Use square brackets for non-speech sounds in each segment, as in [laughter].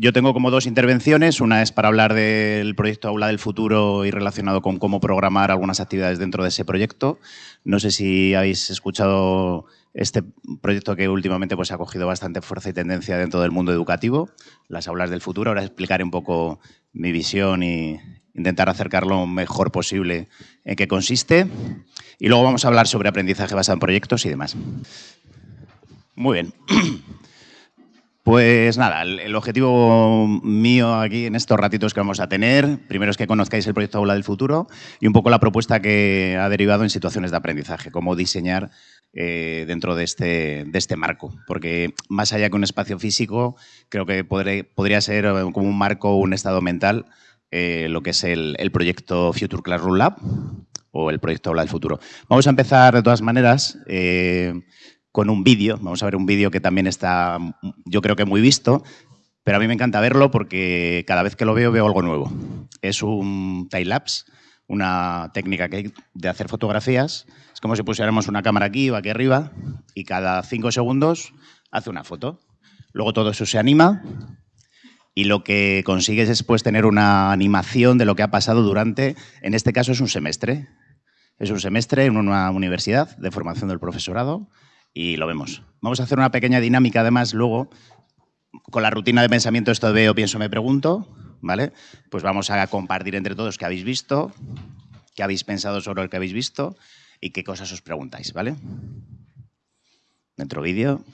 Yo tengo como dos intervenciones. Una es para hablar del proyecto Aula del Futuro y relacionado con cómo programar algunas actividades dentro de ese proyecto. No sé si habéis escuchado este proyecto que últimamente pues, ha cogido bastante fuerza y tendencia dentro del mundo educativo, las aulas del futuro. Ahora explicaré un poco mi visión y intentar acercarlo lo mejor posible en qué consiste. Y luego vamos a hablar sobre aprendizaje basado en proyectos y demás. Muy bien. [clears throat] Pues nada, el, objetivo mío aquí en estos ratitos que vamos a tener, primero es que conozcáis el proyecto Aula del Futuro y un poco la propuesta que ha derivado en situaciones de aprendizaje, cómo diseñar eh, dentro de este, de este marco. Porque más allá que un espacio físico, creo que podría ser como un marco, un estado mental, eh, lo que es el, proyecto Future Classroom Lab o el proyecto Aula del Futuro. Vamos a empezar de todas maneras eh, con un vídeo. Vamos a ver un vídeo que también está, yo creo que muy visto, pero a mí me encanta verlo porque cada vez que lo veo veo algo nuevo. Es un time-lapse, una técnica que de hacer fotografías. Es como si pusiéramos una cámara aquí o aquí arriba y cada cinco segundos hace una foto. Luego todo eso se anima y lo que consigues es pues, tener una animación de lo que ha pasado durante, en este caso es un semestre. Es un semestre en una universidad de formación del profesorado y lo vemos. Vamos a hacer una pequeña dinámica además luego con la rutina de pensamiento esto veo, pienso, me pregunto, ¿vale? Pues vamos a compartir entre todos qué habéis visto, qué habéis pensado sobre lo que habéis visto y qué cosas os preguntáis, ¿vale? Dentro vídeo.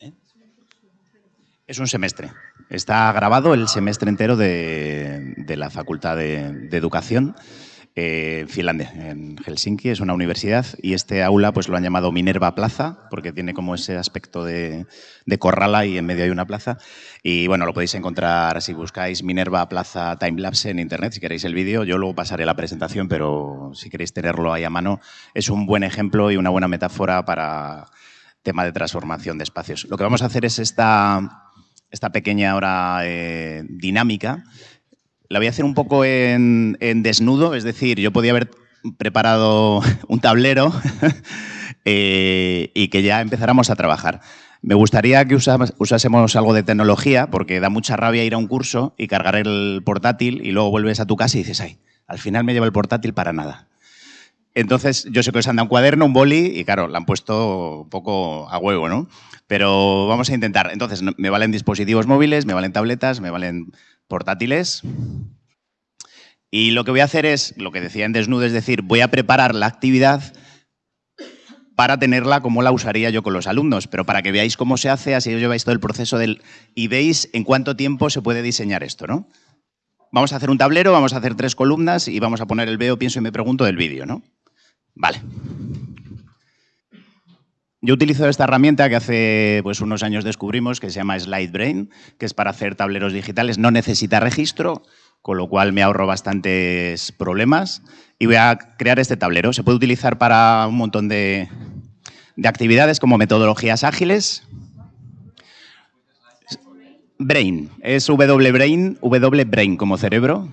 ¿Eh? Es un semestre. Está grabado el semestre entero de, la Facultad de, Educación eh, en Finlandia, en Helsinki. Es una universidad y este aula pues lo han llamado Minerva Plaza porque tiene como ese aspecto de, de corrala y en medio hay una plaza. Y bueno, lo podéis encontrar si buscáis Minerva Plaza Timelapse en internet, si queréis el vídeo. Yo luego pasaré la presentación, pero si queréis tenerlo ahí a mano, es un buen ejemplo y una buena metáfora para tema de transformación de espacios. Lo que vamos a hacer es esta, esta pequeña ahora eh, dinámica. La voy a hacer un poco en, desnudo, es decir, yo podía haber preparado [laughs] un tablero [laughs] eh, y que ya empezáramos a trabajar. Me gustaría que usásemos algo de tecnología, porque da mucha rabia ir a un curso y cargar el portátil y luego vuelves a tu casa y dices, ay, al final me llevo el portátil para nada. Entonces, yo sé que os han dado un cuaderno, un boli, y claro, la han puesto un poco a huevo, ¿no? Pero vamos a intentar. Entonces, me valen dispositivos móviles, me valen tabletas, me valen portátiles. Y lo que voy a hacer es, lo que decía en desnudo, es decir, voy a preparar la actividad para tenerla como la usaría yo con los alumnos, pero para que veáis cómo se hace, así os lleváis todo el proceso del... y veis en cuánto tiempo se puede diseñar esto, ¿no? Vamos a hacer un tablero, vamos a hacer tres columnas y vamos a poner el veo, pienso y me pregunto del vídeo, ¿no? Vale. Yo utilizo esta herramienta que hace pues, unos años descubrimos, que se llama SlideBrain, que es para hacer tableros digitales. No necesita registro, con lo cual me ahorro bastantes problemas. Y voy a crear este tablero. Se puede utilizar para un montón de, de actividades como metodologías ágiles. Brain, es W-Brain, W-Brain como cerebro.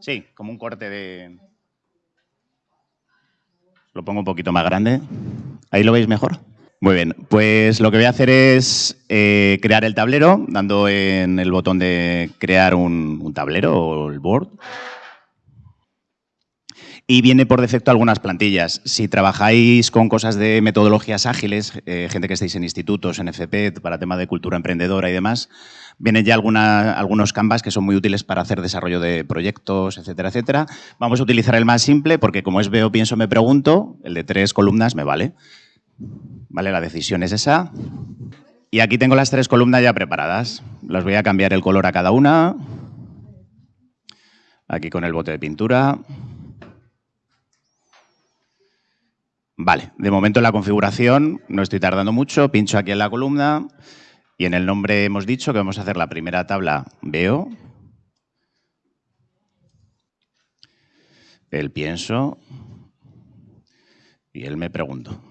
Sí, como un corte de... Lo pongo un poquito más grande. ¿Ahí lo veis mejor? Muy bien, pues lo que voy a hacer es eh, crear el tablero, dando en el botón de crear un, tablero o el board y viene por defecto algunas plantillas. Si trabajáis con cosas de metodologías ágiles, eh, gente que estáis en institutos, en FP, para tema de cultura emprendedora y demás, vienen ya algunos canvas que son muy útiles para hacer desarrollo de proyectos, etcétera, etcétera. Vamos a utilizar el más simple porque como es veo, pienso, me pregunto, el de tres columnas me vale. Vale, la decisión es esa. Y aquí tengo las tres columnas ya preparadas. Las voy a cambiar el color a cada una. Aquí con el bote de pintura. Vale, de momento en la configuración no estoy tardando mucho, pincho aquí en la columna y en el nombre hemos dicho que vamos a hacer la primera tabla veo, el pienso y él me pregunto.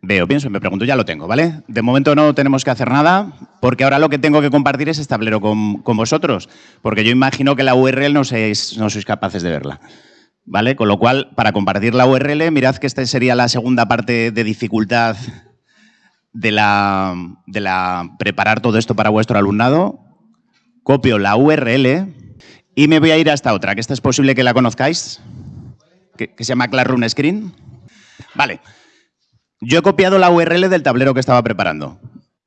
Veo, pienso y me pregunto, ya lo tengo, ¿vale? De momento no tenemos que hacer nada, porque ahora lo que tengo que compartir es este tablero con, vosotros, porque yo imagino que la URL no, sois, no sois capaces de verla. ¿Vale? Con lo cual, para compartir la URL, mirad que esta sería la segunda parte de dificultad de la, de la preparar todo esto para vuestro alumnado. Copio la URL y me voy a ir a esta otra, que esta es posible que la conozcáis, que, que se llama Classroom Screen. Vale. Yo he copiado la URL del tablero que estaba preparando.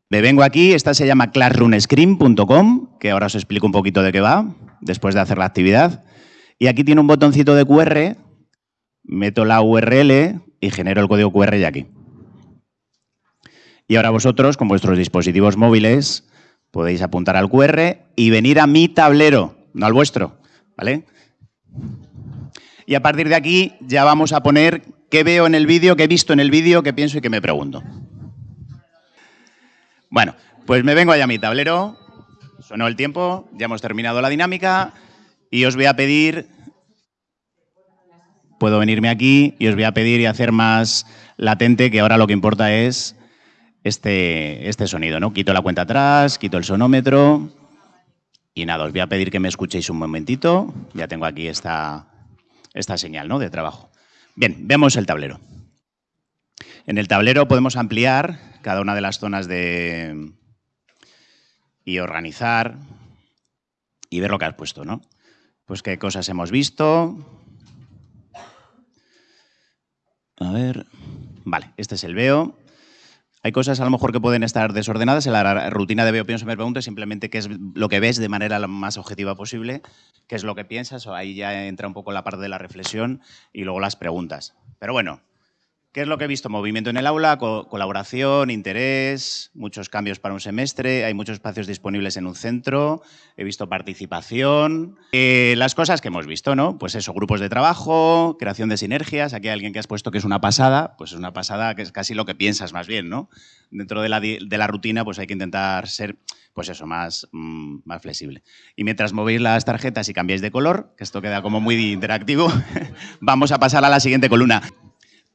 Me vengo aquí, esta se llama classroomscreen.com, que ahora os explico un poquito de qué va, después de hacer la actividad. Y aquí tiene un botoncito de QR, meto la URL y genero el código QR ya aquí. Y ahora vosotros, con vuestros dispositivos móviles, podéis apuntar al QR y venir a mi tablero, no al vuestro, ¿vale? Y a partir de aquí ya vamos a poner qué veo en el vídeo, qué he visto en el vídeo, qué pienso y qué me pregunto. Bueno, pues me vengo allá a mi tablero, sonó el tiempo, ya hemos terminado la dinámica y os voy a pedir, puedo venirme aquí y os voy a pedir y hacer más latente, que ahora lo que importa es este, este sonido, ¿no? Quito la cuenta atrás, quito el sonómetro y nada, os voy a pedir que me escuchéis un momentito, ya tengo aquí esta, esta señal ¿no? de trabajo. Bien, vemos el tablero. En el tablero podemos ampliar cada una de las zonas de... y organizar y ver lo que has puesto, ¿no? Pues qué cosas hemos visto. A ver... Vale, este es el veo. Hay cosas a lo mejor que pueden estar desordenadas. En la rutina de veo, pienso, me pregunto simplemente qué es lo que ves de manera lo más objetiva posible, qué es lo que piensas, o ahí ya entra un poco la parte de la reflexión y luego las preguntas. Pero bueno, ¿Qué es lo que he visto? Movimiento en el aula, colaboración, interés, muchos cambios para un semestre, hay muchos espacios disponibles en un centro, he visto participación. Eh, las cosas que hemos visto, ¿no? Pues eso, grupos de trabajo, creación de sinergias. Aquí hay alguien que has puesto que es una pasada, pues es una pasada que es casi lo que piensas más bien, ¿no? Dentro de la, rutina, pues hay que intentar ser, pues eso, más, mm, más flexible. Y mientras movéis las tarjetas y cambiáis de color, que esto queda como muy interactivo, [laughs] vamos a pasar a la siguiente columna.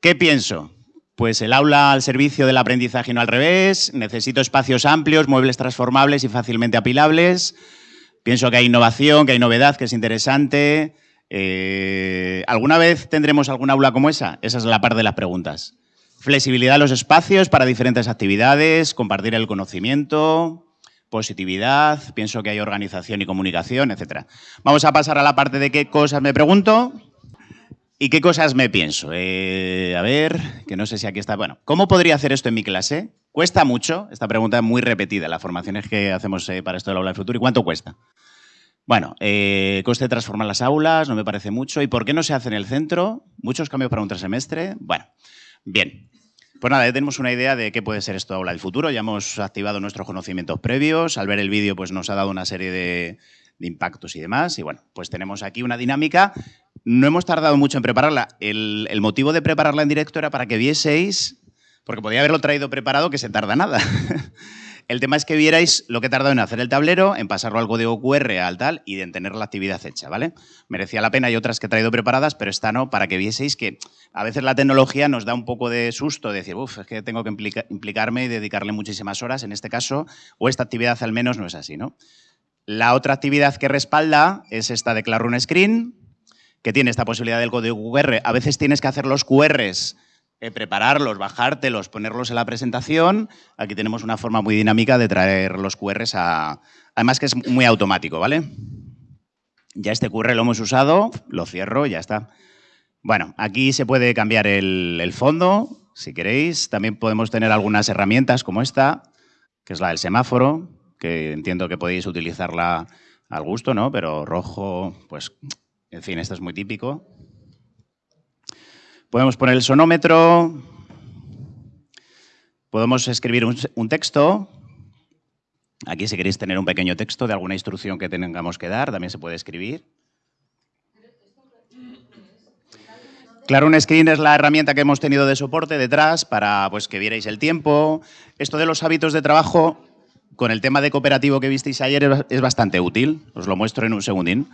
¿Qué pienso? Pues el aula al servicio del aprendizaje y no al revés, necesito espacios amplios, muebles transformables y fácilmente apilables, pienso que hay innovación, que hay novedad, que es interesante. Eh, ¿Alguna vez tendremos algún aula como esa? Esa es la parte de las preguntas. Flexibilidad de los espacios para diferentes actividades, compartir el conocimiento, positividad, pienso que hay organización y comunicación, etc. Vamos a pasar a la parte de qué cosas me pregunto. ¿Y qué cosas me pienso? Eh, a ver, que no sé si aquí está. Bueno, ¿cómo podría hacer esto en mi clase? ¿Cuesta mucho? Esta pregunta es muy repetida las formaciones que hacemos eh, para esto del aula del futuro. ¿Y cuánto cuesta? Bueno, eh, coste de transformar las aulas, no me parece mucho. ¿Y por qué no se hace en el centro? ¿Muchos cambios para un trimestre? Bueno, bien. Pues nada, ya tenemos una idea de qué puede ser esto Aula del Futuro. Ya hemos activado nuestros conocimientos previos. Al ver el vídeo, pues nos ha dado una serie de, impactos y demás. Y bueno, pues tenemos aquí una dinámica. No hemos tardado mucho en prepararla. El, motivo de prepararla en directo era para que vieseis, porque podía haberlo traído preparado, que se tarda nada. [laughs] El tema es que vierais lo que he tardado en hacer el tablero, en pasarlo al código QR, al tal, y en tener la actividad hecha, ¿vale? Merecía la pena, hay otras que he traído preparadas, pero esta no, para que vieseis que a veces la tecnología nos da un poco de susto, de decir, uff, es que tengo que implicarme y dedicarle muchísimas horas, en este caso, o esta actividad al menos no es así, ¿no? La otra actividad que respalda es esta de Classroom Screen, que tiene esta posibilidad del código QR. A veces tienes que hacer los QRs eh, prepararlos, bajártelos, ponerlos en la presentación. Aquí tenemos una forma muy dinámica de traer los QRs a... Además que es muy automático, ¿vale? Ya este QR lo hemos usado, lo cierro y ya está. Bueno, aquí se puede cambiar el, fondo, si queréis. También podemos tener algunas herramientas como esta, que es la del semáforo, que entiendo que podéis utilizarla al gusto, ¿no? Pero rojo, pues, en fin, esto es muy típico. Podemos poner el sonómetro, podemos escribir un, texto. Aquí si queréis tener un pequeño texto de alguna instrucción que tengamos que dar, también se puede escribir. Claro, un screen es la herramienta que hemos tenido de soporte detrás para pues, que vierais el tiempo. Esto de los hábitos de trabajo, con el tema de cooperativo que visteis ayer, es bastante útil. Os lo muestro en un segundín.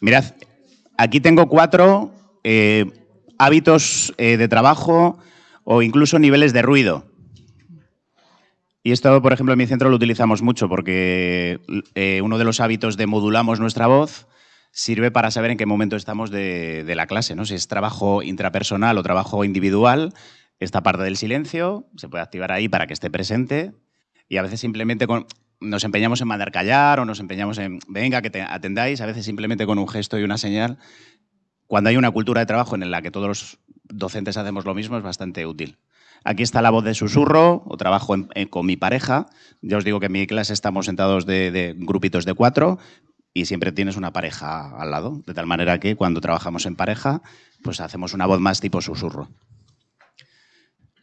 Mirad, aquí tengo cuatro eh, hábitos eh, de trabajo o incluso niveles de ruido. Y esto, por ejemplo, en mi centro lo utilizamos mucho porque eh, uno de los hábitos de modulamos nuestra voz sirve para saber en qué momento estamos de, de, la clase, ¿no? Si es trabajo intrapersonal o trabajo individual, esta parte del silencio se puede activar ahí para que esté presente y a veces simplemente con nos empeñamos en mandar callar o nos empeñamos en, venga, que te atendáis, a veces simplemente con un gesto y una señal. Cuando hay una cultura de trabajo en la que todos los docentes hacemos lo mismo, es bastante útil. Aquí está la voz de susurro, o trabajo con mi pareja. Ya os digo que en mi clase estamos sentados de, grupitos de cuatro y siempre tienes una pareja al lado, de tal manera que cuando trabajamos en pareja, pues hacemos una voz más tipo susurro.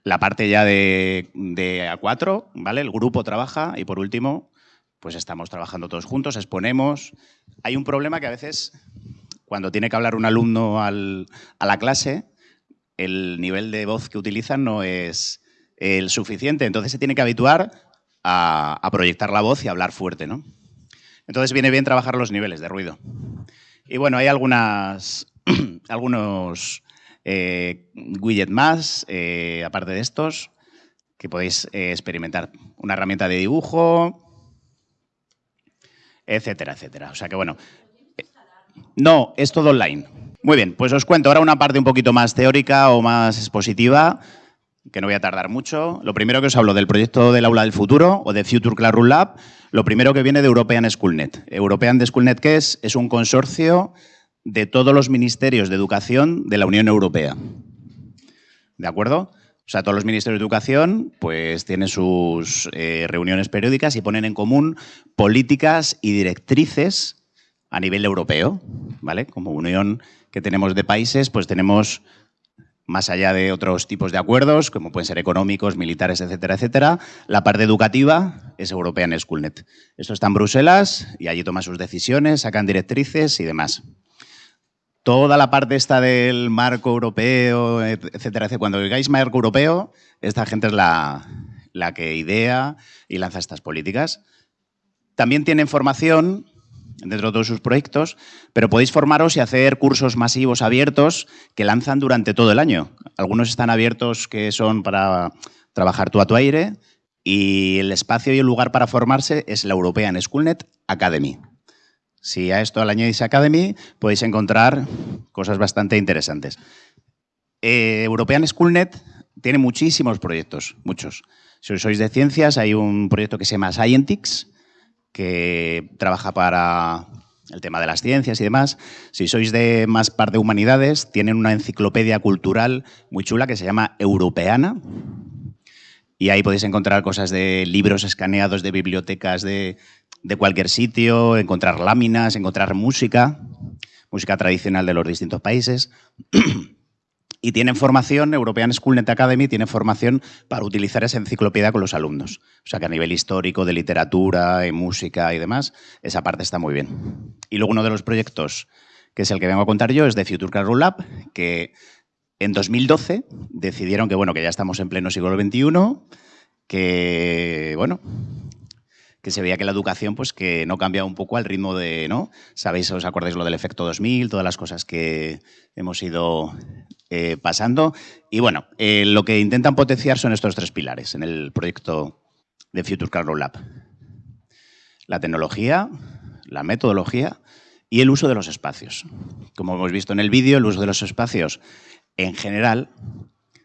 La parte ya de, A4, ¿vale? El grupo trabaja y por último, pues estamos trabajando todos juntos, exponemos. Hay un problema que a veces, cuando tiene que hablar un alumno a la clase, el nivel de voz que utilizan no es el suficiente, entonces se tiene que habituar a, proyectar la voz y hablar fuerte, ¿no? Entonces viene bien trabajar los niveles de ruido. Y bueno, hay algunas, [clears throat] algunos eh, widget más, eh, aparte de estos, que podéis eh, experimentar. Una herramienta de dibujo, etcétera, etcétera. O sea que bueno, no, es todo online. Muy bien, pues os cuento ahora una parte un poquito más teórica o más expositiva, que no voy a tardar mucho. Lo primero que os hablo del proyecto del aula del futuro o de Future Classroom Lab, lo primero que viene de European Schoolnet. European Schoolnet, ¿qué es? Es un consorcio de todos los ministerios de educación de la Unión Europea. ¿De acuerdo? O sea, todos los ministerios de educación pues tienen sus eh, reuniones periódicas y ponen en común políticas y directrices a nivel europeo, ¿vale? Como unión que tenemos de países, pues tenemos más allá de otros tipos de acuerdos, como pueden ser económicos, militares, etcétera, etcétera, la parte educativa es European Schoolnet. Esto está en Bruselas y allí toman sus decisiones, sacan directrices y demás toda la parte esta del marco europeo, etcétera, etcétera. Cuando digáis marco europeo, esta gente es la, la que idea y lanza estas políticas. También tienen formación dentro de todos sus proyectos, pero podéis formaros y hacer cursos masivos abiertos que lanzan durante todo el año. Algunos están abiertos que son para trabajar tú a tu aire y el espacio y el lugar para formarse es la European Schoolnet Academy. Si a esto le añadís Academy, podéis encontrar cosas bastante interesantes. Eh, European Schoolnet tiene muchísimos proyectos, muchos. Si sois de ciencias, hay un proyecto que se llama Scientix, que trabaja para el tema de las ciencias y demás. Si sois de más parte de humanidades, tienen una enciclopedia cultural muy chula que se llama Europeana. Y ahí podéis encontrar cosas de libros escaneados de bibliotecas de de cualquier sitio, encontrar láminas, encontrar música. música tradicional de los distintos países. [clears throat] y tienen formación, European Schoolnet Academy tiene formación para utilizar esa enciclopedia con los alumnos. O sea que a nivel histórico, de literatura, y música y demás, esa parte está muy bien. Y luego uno de los proyectos, que es el que vengo a contar yo, es de Future Classroom Lab, que en 2012 decidieron que, bueno, que ya estamos en pleno siglo XXI, que, bueno, que se veía que la educación pues que no cambiaba un poco al ritmo de, ¿no? Sabéis, os acordáis lo del efecto 2000, todas las cosas que hemos ido eh, pasando. Y bueno, eh, lo que intentan potenciar son estos tres pilares en el proyecto de Future Classroom Lab. La tecnología, la metodología y el uso de los espacios. Como hemos visto en el vídeo, el uso de los espacios en general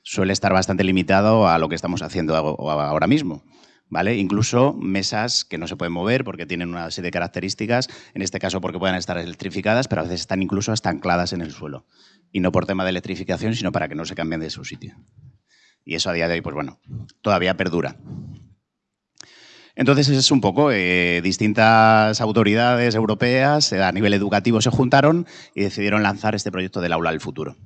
suele estar bastante limitado a lo que estamos haciendo ahora mismo. ¿Vale? Incluso mesas que no se pueden mover porque tienen una serie de características, en este caso porque pueden estar electrificadas, pero a veces están incluso hasta ancladas en el suelo y no por tema de electrificación, sino para que no se cambien de su sitio. Y eso a día de hoy, pues bueno, todavía perdura. Entonces es un poco, eh, distintas autoridades europeas eh, a nivel educativo se juntaron y decidieron lanzar este proyecto del aula del futuro.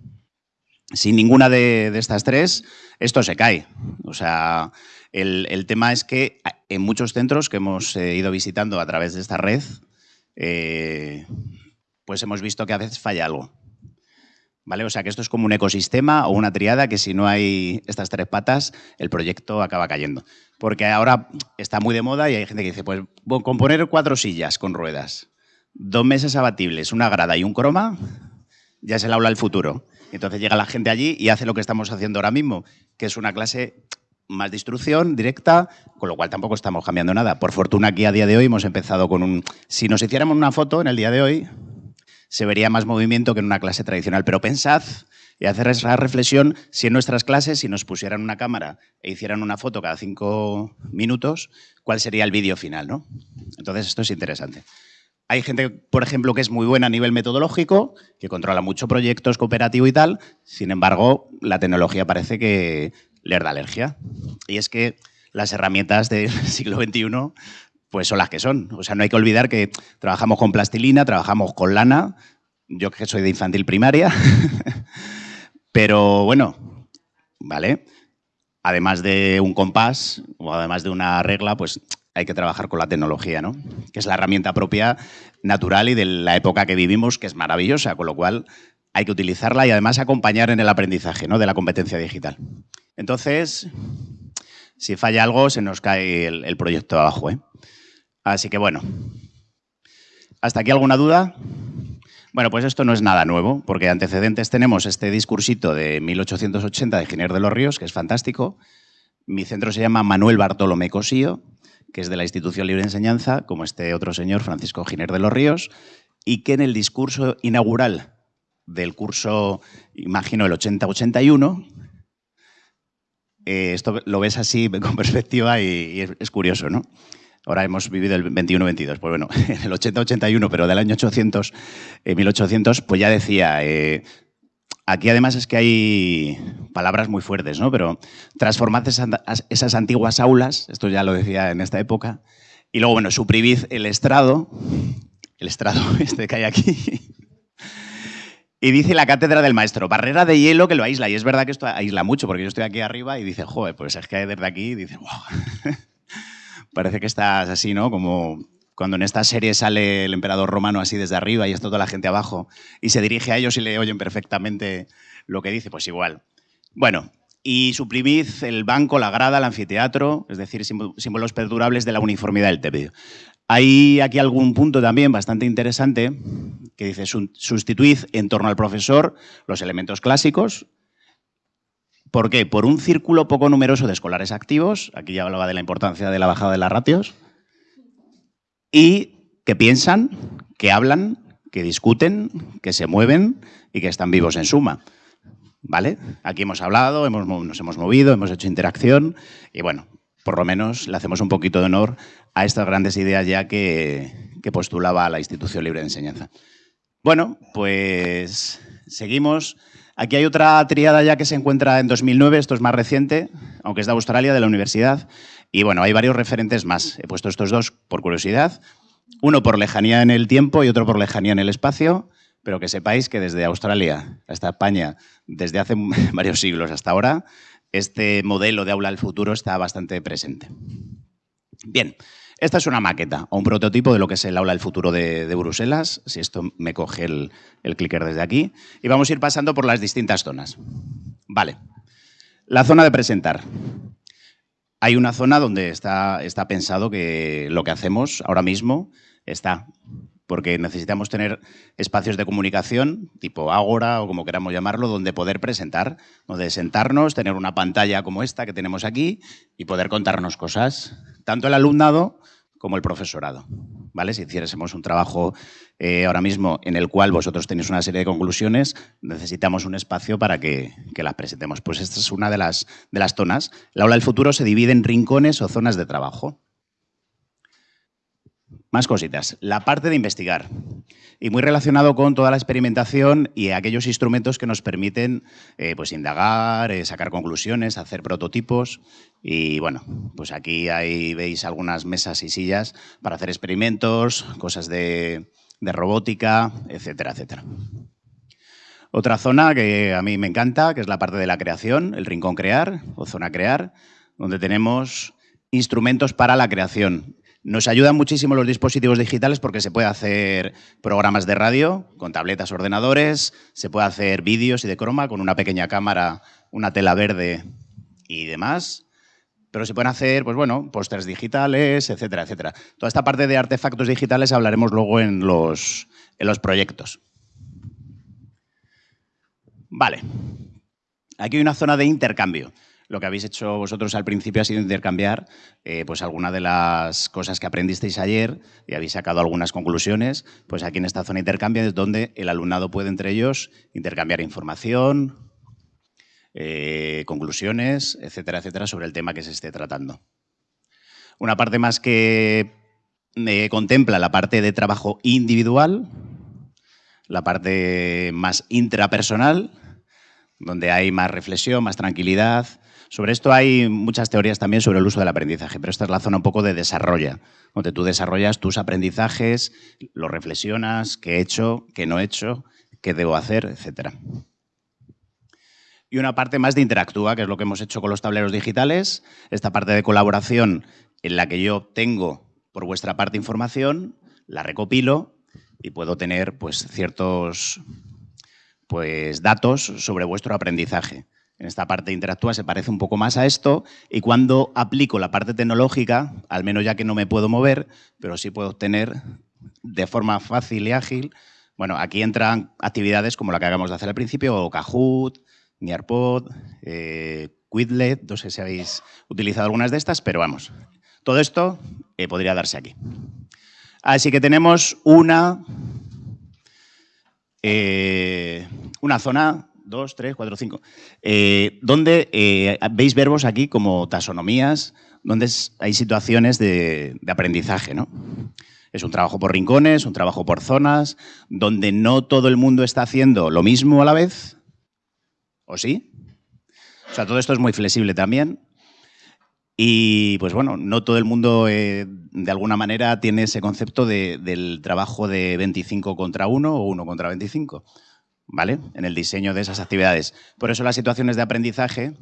Sin ninguna de, estas tres, esto se cae. O sea, el, tema es que en muchos centros que hemos eh, ido visitando a través de esta red, pues hemos visto que a veces falla algo. ¿Vale? O sea que esto es como un ecosistema o una triada que si no hay estas tres patas, el proyecto acaba cayendo. Porque ahora está muy de moda y hay gente que dice, pues con poner cuatro sillas con ruedas, dos mesas abatibles, una grada y un croma, ya es el aula del futuro. Entonces llega la gente allí y hace lo que estamos haciendo ahora mismo, que es una clase más de instrucción directa, con lo cual tampoco estamos cambiando nada. Por fortuna aquí a día de hoy hemos empezado con un... Si nos hiciéramos una foto en el día de hoy, se vería más movimiento que en una clase tradicional. Pero pensad y hacer esa reflexión si en nuestras clases, si nos pusieran una cámara e hicieran una foto cada cinco minutos, ¿cuál sería el vídeo final? ¿no? Entonces esto es interesante. Hay gente, por ejemplo, que es muy buena a nivel metodológico, que controla mucho proyectos cooperativo y tal, sin embargo, la tecnología parece que les da alergia. Y es que las herramientas del [laughs] siglo XXI pues son las que son. O sea, no hay que olvidar que trabajamos con plastilina, trabajamos con lana, yo que soy de infantil primaria, [laughs] pero bueno, ¿vale? Además de un compás o además de una regla, pues hay que trabajar con la tecnología, ¿no? Que es la herramienta propia, natural y de la época que vivimos, que es maravillosa, con lo cual hay que utilizarla y además acompañar en el aprendizaje ¿no? de la competencia digital. Entonces, si falla algo, se nos cae el, proyecto abajo. ¿eh? Así que bueno, ¿hasta aquí alguna duda? Bueno, pues esto no es nada nuevo, porque antecedentes tenemos este discursito de 1880 de Giner de los Ríos, que es fantástico. Mi centro se llama Manuel Bartolomé Cosío, que es de la Institución Libre de Enseñanza, como este otro señor, Francisco Giner de los Ríos, y que en el discurso inaugural del curso, imagino, el 80-81, eh, esto lo ves así [laughs] con perspectiva y, y es curioso, ¿no? Ahora hemos vivido el 21-22, pues bueno, [laughs] en el 80-81, pero del año 800, 1800, pues ya decía, eh, aquí además es que hay palabras muy fuertes, ¿no? Pero transformad esas, antiguas aulas, esto ya lo decía en esta época, y luego, bueno, suprimid el estrado, el estrado [laughs] este que hay aquí, y dice la cátedra del maestro, barrera de hielo que lo aísla. Y es verdad que esto aísla mucho, porque yo estoy aquí arriba y dice, joder, pues es que desde aquí, dice, wow. [laughs] Parece que estás así, ¿no? Como cuando en esta serie sale el emperador romano así desde arriba y está toda la gente abajo y se dirige a ellos y le oyen perfectamente lo que dice, pues igual. Bueno, y suprimid el banco, la grada, el anfiteatro, es decir, símbolos perdurables de la uniformidad del TEPIO. Hay aquí algún punto también bastante interesante que dice sustituid en torno al profesor los elementos clásicos, ¿Por qué? Por un círculo poco numeroso de escolares activos, aquí ya hablaba de la importancia de la bajada de las ratios, y que piensan, que hablan, que discuten, que se mueven y que están vivos en suma. ¿Vale? Aquí hemos hablado, hemos, nos hemos movido, hemos hecho interacción y bueno, por lo menos le hacemos un poquito de honor a estas grandes ideas ya que, que postulaba la Institución Libre de Enseñanza. Bueno, pues seguimos. Aquí hay otra triada ya que se encuentra en 2009, esto es más reciente, aunque es de Australia, de la universidad. Y bueno, hay varios referentes más. He puesto estos dos por curiosidad. Uno por lejanía en el tiempo y otro por lejanía en el espacio. pero que sepáis que desde Australia hasta España, desde hace [laughs] varios siglos hasta ahora, este modelo de aula del futuro está bastante presente. Bien, esta es una maqueta o un prototipo de lo que es el aula del futuro de, Bruselas, si esto me coge el, el clicker desde aquí, y vamos a ir pasando por las distintas zonas. Vale, la zona de presentar. Hay una zona donde está, está pensado que lo que hacemos ahora mismo está porque necesitamos tener espacios de comunicación, tipo Ágora o como queramos llamarlo, donde poder presentar, donde sentarnos, tener una pantalla como esta que tenemos aquí y poder contarnos cosas, tanto el alumnado como el profesorado. ¿Vale? Si hiciésemos un trabajo eh, ahora mismo en el cual vosotros tenéis una serie de conclusiones, necesitamos un espacio para que, que, las presentemos. Pues esta es una de las, de las zonas. La aula del futuro se divide en rincones o zonas de trabajo. Más cositas. La parte de investigar. Y muy relacionado con toda la experimentación y aquellos instrumentos que nos permiten eh, pues indagar, eh, sacar conclusiones, hacer prototipos. Y bueno, pues aquí ahí veis algunas mesas y sillas para hacer experimentos, cosas de, de robótica, etcétera, etcétera. Otra zona que a mí me encanta, que es la parte de la creación, el rincón crear o zona crear, donde tenemos instrumentos para la creación. Nos ayudan muchísimo los dispositivos digitales porque se puede hacer programas de radio con tabletas, ordenadores, se puede hacer vídeos y de croma con una pequeña cámara, una tela verde y demás. Pero se pueden hacer, pues bueno, pósters digitales, etcétera, etcétera. Toda esta parte de artefactos digitales hablaremos luego en los, en los proyectos. Vale. Aquí hay una zona de intercambio lo que habéis hecho vosotros al principio ha sido intercambiar eh, pues algunas de las cosas que aprendisteis ayer y habéis sacado algunas conclusiones. Pues aquí en esta zona de intercambio es donde el alumnado puede entre ellos intercambiar información, eh, conclusiones, etcétera, etcétera, sobre el tema que se esté tratando. Una parte más que eh, contempla la parte de trabajo individual, la parte más intrapersonal, donde hay más reflexión, más tranquilidad, sobre esto hay muchas teorías también sobre el uso del aprendizaje, pero esta es la zona un poco de desarrollo, donde tú desarrollas tus aprendizajes, lo reflexionas, qué he hecho, qué no he hecho, qué debo hacer, etc. Y una parte más de interactúa, que es lo que hemos hecho con los tableros digitales, esta parte de colaboración en la que yo tengo por vuestra parte información, la recopilo y puedo tener pues, ciertos pues, datos sobre vuestro aprendizaje. En esta parte interactúa se parece un poco más a esto y cuando aplico la parte tecnológica, al menos ya que no me puedo mover, pero sí puedo obtener de forma fácil y ágil, bueno, aquí entran actividades como la que acabamos de hacer al principio, o Kahoot, Nearpod, eh, Quidlet, no sé si habéis utilizado algunas de estas, pero vamos, todo esto eh, podría darse aquí. Así que tenemos una, eh, una zona dos, tres, cuatro, cinco, eh, donde veis verbos aquí como taxonomías, donde hay situaciones de, aprendizaje. ¿no? Es un trabajo por rincones, un trabajo por zonas, donde no todo el mundo está haciendo lo mismo a la vez, ¿o sí? O sea, todo esto es muy flexible también. Y pues bueno, no todo el mundo eh, de alguna manera tiene ese concepto del trabajo de 25 contra 1 o 1 contra 25. ¿vale? En el diseño de esas actividades. Por eso las situaciones de aprendizaje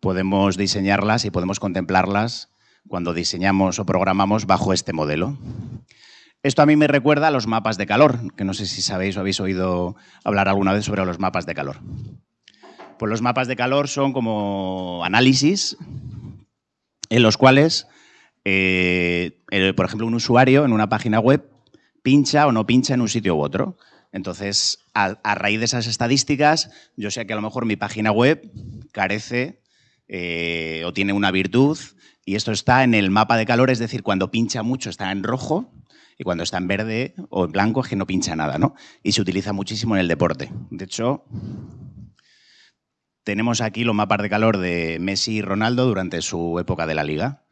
podemos diseñarlas y podemos contemplarlas cuando diseñamos o programamos bajo este modelo. Esto a mí me recuerda a los mapas de calor, que no sé si sabéis o habéis oído hablar alguna vez sobre los mapas de calor. Pues los mapas de calor son como análisis en los cuales, eh, por ejemplo, un usuario en una página web pincha o no pincha en un sitio u otro. Entonces, a, raíz de esas estadísticas, yo sé que a lo mejor mi página web carece eh, o tiene una virtud y esto está en el mapa de calor, es decir, cuando pincha mucho está en rojo y cuando está en verde o en blanco es que no pincha nada, ¿no? Y se utiliza muchísimo en el deporte. De hecho, tenemos aquí los mapas de calor de Messi y Ronaldo durante su época de la liga.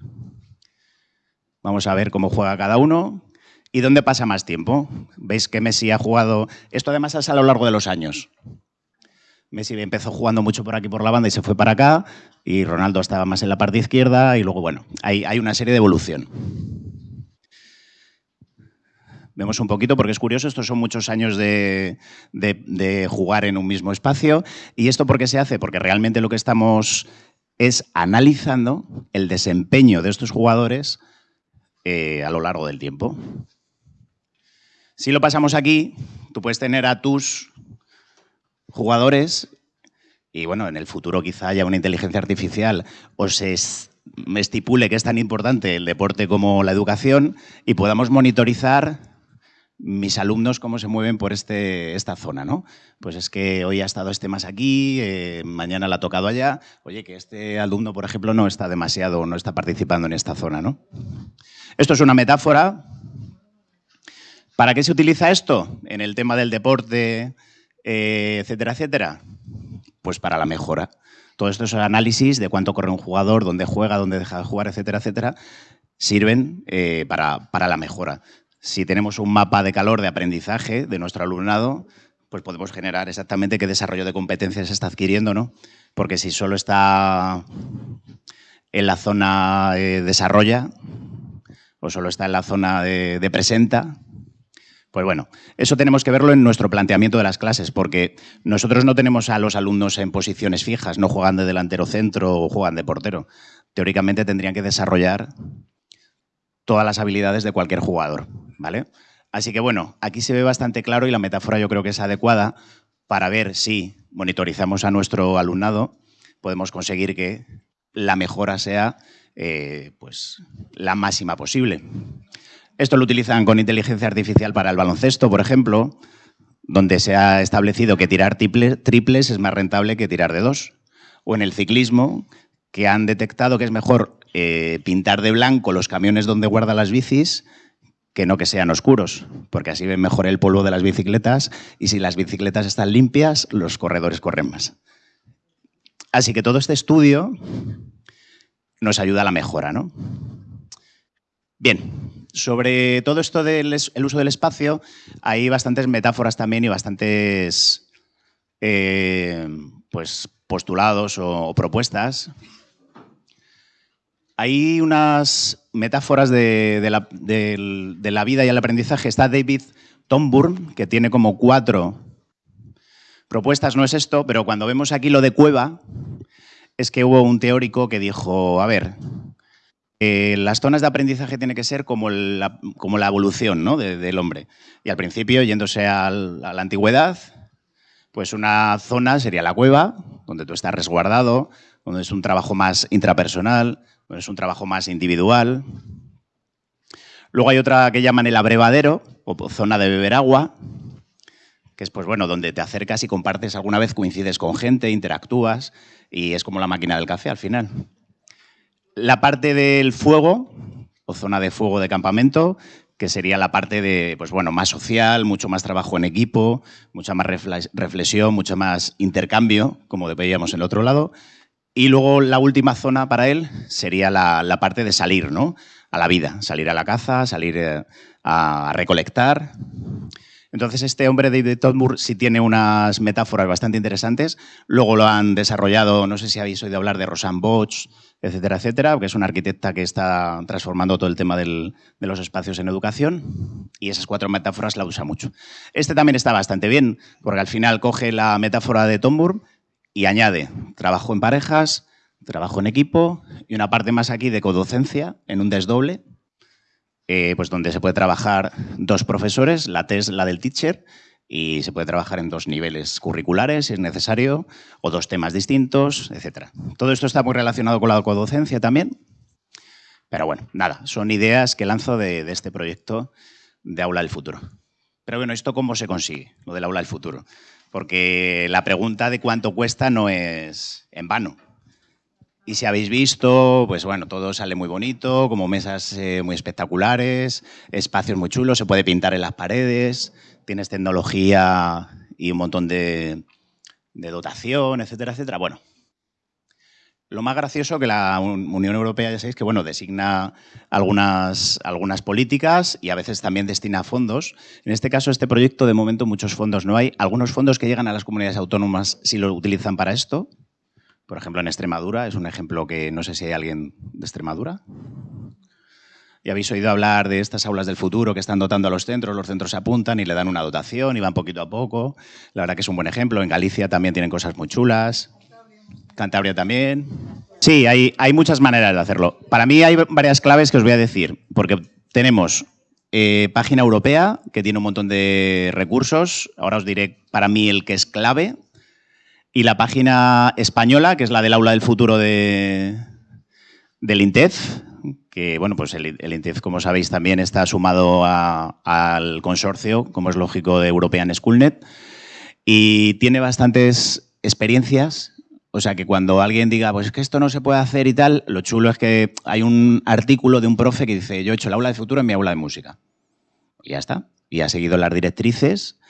Vamos a ver cómo juega cada uno. ¿Y dónde pasa más tiempo? Veis que Messi ha jugado... Esto además es a lo largo de los años. Messi empezó jugando mucho por aquí por la banda y se fue para acá, y Ronaldo estaba más en la parte izquierda, y luego, bueno, hay, hay una serie de evolución. Vemos un poquito, porque es curioso, estos son muchos años de, de jugar en un mismo espacio. ¿Y esto por qué se hace? Porque realmente lo que estamos es analizando el desempeño de estos jugadores eh, a lo largo del tiempo. Si lo pasamos aquí, tú puedes tener a tus jugadores y bueno, en el futuro quizá haya una inteligencia artificial o se estipule que es tan importante el deporte como la educación y podamos monitorizar mis alumnos cómo se mueven por este, esta zona, ¿no? Pues es que hoy ha estado este más aquí, eh, mañana la ha tocado allá. Oye, que este alumno, por ejemplo, no está demasiado, no está participando en esta zona, ¿no? Esto es una metáfora. ¿Para qué se utiliza esto en el tema del deporte, eh, etcétera, etcétera? Pues para la mejora. Todos estos análisis de cuánto corre un jugador, dónde juega, dónde deja de jugar, etcétera, etcétera, sirven eh, para, para la mejora. Si tenemos un mapa de calor de aprendizaje de nuestro alumnado, pues podemos generar exactamente qué desarrollo de competencias está adquiriendo, ¿no? Porque si solo está en la zona eh, desarrolla o solo está en la zona de, presenta, pues bueno, eso tenemos que verlo en nuestro planteamiento de las clases, porque nosotros no tenemos a los alumnos en posiciones fijas, no juegan de delantero centro o juegan de portero. Teóricamente tendrían que desarrollar todas las habilidades de cualquier jugador. ¿Vale? Así que bueno, aquí se ve bastante claro y la metáfora yo creo que es adecuada para ver si monitorizamos a nuestro alumnado, podemos conseguir que la mejora sea eh, pues, la máxima posible. Esto lo utilizan con inteligencia artificial para el baloncesto, por ejemplo, donde se ha establecido que tirar triples es más rentable que tirar de dos. O en el ciclismo, que han detectado que es mejor eh, pintar de blanco los camiones donde guarda las bicis que no que sean oscuros, porque así ven mejor el polvo de las bicicletas y si las bicicletas están limpias, los corredores corren más. Así que todo este estudio nos ayuda a la mejora. ¿no? Bien, sobre todo esto del uso del espacio, hay bastantes metáforas también y bastantes eh, pues, postulados o propuestas hay unas metáforas de, la, vida y el aprendizaje. Está David Tomburn, que tiene como cuatro propuestas, no es esto, pero cuando vemos aquí lo de cueva, es que hubo un teórico que dijo, a ver, eh, las zonas de aprendizaje tienen que ser como la, evolución ¿no? del hombre. Y al principio, yéndose a la antigüedad, pues una zona sería la cueva, donde tú estás resguardado, donde es un trabajo más intrapersonal, es un trabajo más individual. Luego hay otra que llaman el abrevadero, o zona de beber agua, que es pues bueno, donde te acercas y compartes, alguna vez coincides con gente, interactúas, y es como la máquina del café al final. La parte del fuego, o zona de fuego de campamento, que sería la parte de, pues bueno, más social, mucho más trabajo en equipo, mucha más reflexión, mucho más intercambio, como veíamos en el otro lado. Y luego la última zona para él sería la, parte de salir ¿no? a la vida, salir a la caza, salir eh, a recolectar. Entonces este hombre, David Todmur, sí tiene unas metáforas bastante interesantes. Luego lo han desarrollado, no sé si habéis oído hablar de Rosanne Bosch, etcétera, etcétera, que es una arquitecta que está transformando todo el tema de los espacios en educación. Y esas cuatro metáforas la usa mucho. Este también está bastante bien, porque al final coge la metáfora de Tomburg y añade trabajo en parejas, trabajo en equipo y una parte más aquí de codocencia en un desdoble, eh, pues donde se puede trabajar dos profesores, la T es la del teacher, y se puede trabajar en dos niveles curriculares, si es necesario, o dos temas distintos, etc. Todo esto está muy relacionado con la codocencia también, pero bueno, nada, son ideas que lanzo de, de este proyecto de Aula del Futuro. Pero bueno, ¿esto cómo se consigue, lo del Aula del Futuro? Porque la pregunta de cuánto cuesta no es en vano. Y si habéis visto, pues bueno, todo sale muy bonito, como mesas eh, muy espectaculares, espacios muy chulos, se puede pintar en las paredes, tienes tecnología y un montón de, de dotación, etcétera, etcétera. Bueno, lo más gracioso que la Unión Europea, ya sabéis, que bueno, designa algunas, algunas políticas y a veces también destina fondos. En este caso, este proyecto, de momento, muchos fondos no hay. Algunos fondos que llegan a las comunidades autónomas sí lo utilizan para esto. Por ejemplo, en Extremadura, es un ejemplo que no sé si hay alguien de Extremadura. Y habéis oído hablar de estas aulas del futuro que están dotando a los centros, los centros se apuntan y le dan una dotación y van poquito a poco. La verdad que es un buen ejemplo. En Galicia también tienen cosas muy chulas. Cantabria también. Sí, hay, hay muchas maneras de hacerlo. Para mí hay varias claves que os voy a decir, porque tenemos eh, página europea que tiene un montón de recursos. Ahora os diré para mí el que es clave. Y la página española, que es la del aula del futuro de, del INTEF, que bueno, pues el, INTEF, como sabéis, también está sumado al consorcio, como es lógico, de European Schoolnet, y tiene bastantes experiencias. O sea, que cuando alguien diga, pues es que esto no se puede hacer y tal, lo chulo es que hay un artículo de un profe que dice, yo he hecho el aula de futuro en mi aula de música. Y ya está. Y ha seguido las directrices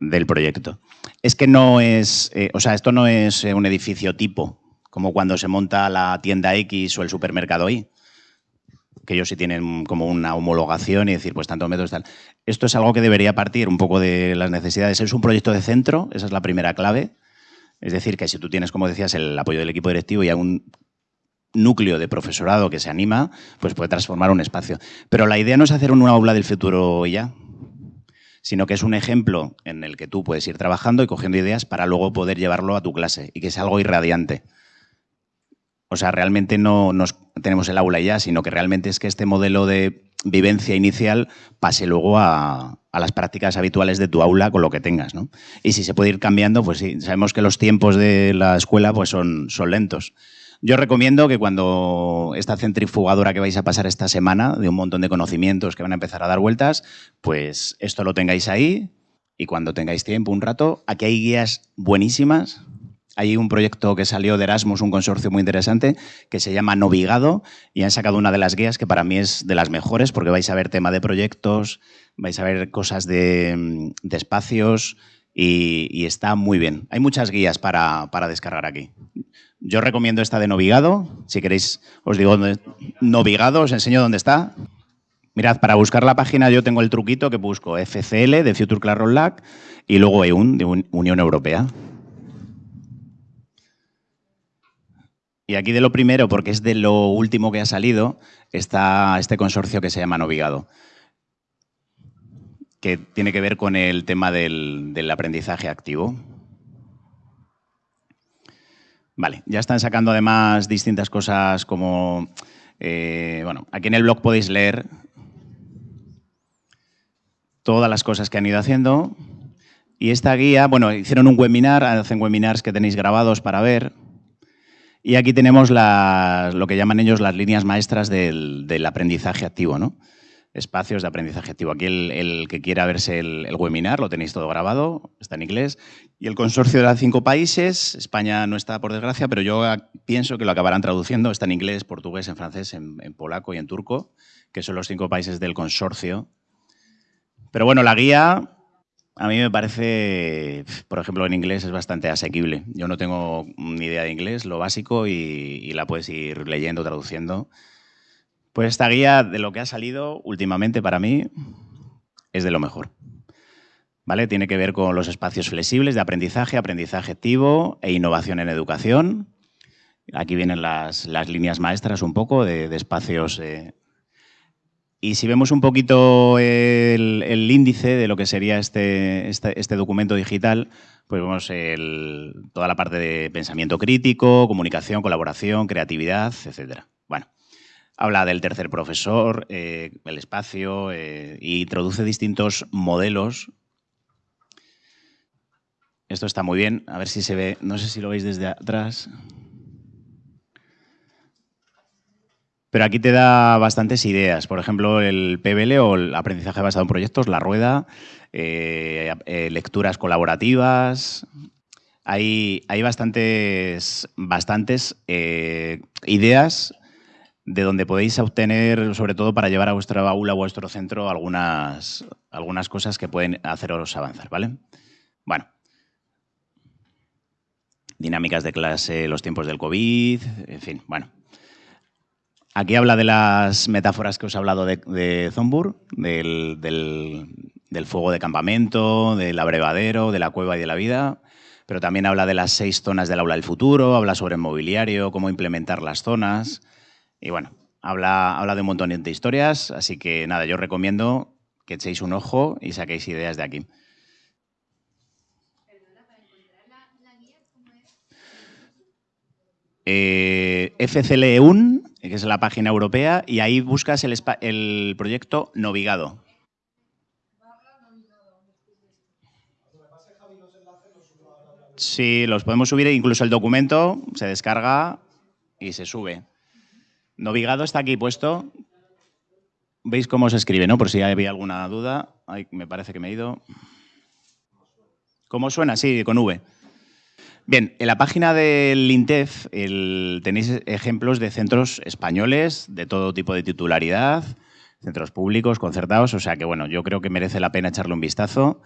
del proyecto. Es que no es, eh, o sea, esto no es un edificio tipo, como cuando se monta la tienda X o el supermercado Y que ellos sí tienen como una homologación y decir, pues tantos metros tal. Esto es algo que debería partir un poco de las necesidades. Es un proyecto de centro, esa es la primera clave. Es decir, que si tú tienes, como decías, el apoyo del equipo directivo y hay un núcleo de profesorado que se anima, pues puede transformar un espacio. Pero la idea no es hacer una aula del futuro ya, sino que es un ejemplo en el que tú puedes ir trabajando y cogiendo ideas para luego poder llevarlo a tu clase y que sea algo irradiante. O sea, realmente no nos tenemos el aula ya, sino que realmente es que este modelo de vivencia inicial pase luego a, las prácticas habituales de tu aula con lo que tengas. ¿no? Y si se puede ir cambiando, pues sí, sabemos que los tiempos de la escuela pues son, son lentos. Yo recomiendo que cuando esta centrifugadora que vais a pasar esta semana, de un montón de conocimientos que van a empezar a dar vueltas, pues esto lo tengáis ahí y cuando tengáis tiempo, un rato, aquí hay guías buenísimas hay un proyecto que salió de Erasmus, un consorcio muy interesante, que se llama Novigado, y han sacado una de las guías que para mí es de las mejores, porque vais a ver tema de proyectos, vais a ver cosas de, espacios, y, está muy bien. Hay muchas guías para, descargar aquí. Yo recomiendo esta de Novigado. Si queréis, os digo dónde. Novigado, os enseño dónde está. Mirad, para buscar la página yo tengo el truquito que busco FCL de Future Classroom Lab y luego EUN de Unión Europea. Y aquí de lo primero, porque es de lo último que ha salido, está este consorcio que se llama Novigado, que tiene que ver con el tema del, aprendizaje activo. Vale, ya están sacando además distintas cosas como... Eh, bueno, aquí en el blog podéis leer todas las cosas que han ido haciendo. Y esta guía, bueno, hicieron un webinar, hacen webinars que tenéis grabados para ver. Y aquí tenemos lo que llaman ellos las líneas maestras del, aprendizaje activo, ¿no? Espacios de aprendizaje activo. Aquí el, que quiera verse el, webinar, lo tenéis todo grabado, está en inglés. Y el consorcio de cinco países, España no está por desgracia, pero yo pienso que lo acabarán traduciendo, está en inglés, portugués, en francés, en polaco y en turco, que son los cinco países del consorcio. Pero bueno, la guía a mí me parece, por ejemplo, en inglés es bastante asequible. Yo no tengo ni idea de inglés, lo básico, y, la puedes ir leyendo, traduciendo. Pues esta guía de lo que ha salido últimamente para mí es de lo mejor. ¿Vale? Tiene que ver con los espacios flexibles de aprendizaje, aprendizaje activo e innovación en educación. Aquí vienen las, líneas maestras un poco de, espacios eh, y si vemos un poquito el, índice de lo que sería este, este, este documento digital, pues vemos toda la parte de pensamiento crítico, comunicación, colaboración, creatividad, etc. Bueno, habla del tercer profesor, eh, el espacio, e introduce distintos modelos. Esto está muy bien, a ver si se ve, no sé si lo veis desde atrás. Pero aquí te da bastantes ideas. Por ejemplo, el PBL o el aprendizaje basado en proyectos, la rueda, eh, eh, lecturas colaborativas. Hay, hay bastantes, bastantes eh, ideas de donde podéis obtener, sobre todo para llevar a vuestra o a vuestro centro, algunas, algunas cosas que pueden haceros avanzar, ¿vale? Bueno. Dinámicas de clase, los tiempos del COVID, en fin, bueno. Aquí habla de las metáforas que os he hablado de, de Zombur, del, fuego de campamento, del abrevadero, de la cueva y de la vida, pero también habla de las seis zonas del aula del futuro, habla sobre mobiliario, cómo implementar las zonas. Y bueno, habla, habla de un montón de historias, así que nada, yo recomiendo que echéis un ojo y saquéis ideas de aquí. Eh, FCLEUN, que es la página europea, y ahí buscas el, el proyecto Novigado. Sí, los podemos subir, incluso el documento se descarga y se sube. Novigado está aquí puesto. ¿Veis cómo se escribe, no? Por si había alguna duda. me parece que me he ido. ¿Cómo suena? Sí, con V. Bien, en la página del INTEF tenéis ejemplos de centros españoles de todo tipo de titularidad, centros públicos, concertados, o sea que bueno, yo creo que merece la pena echarle un vistazo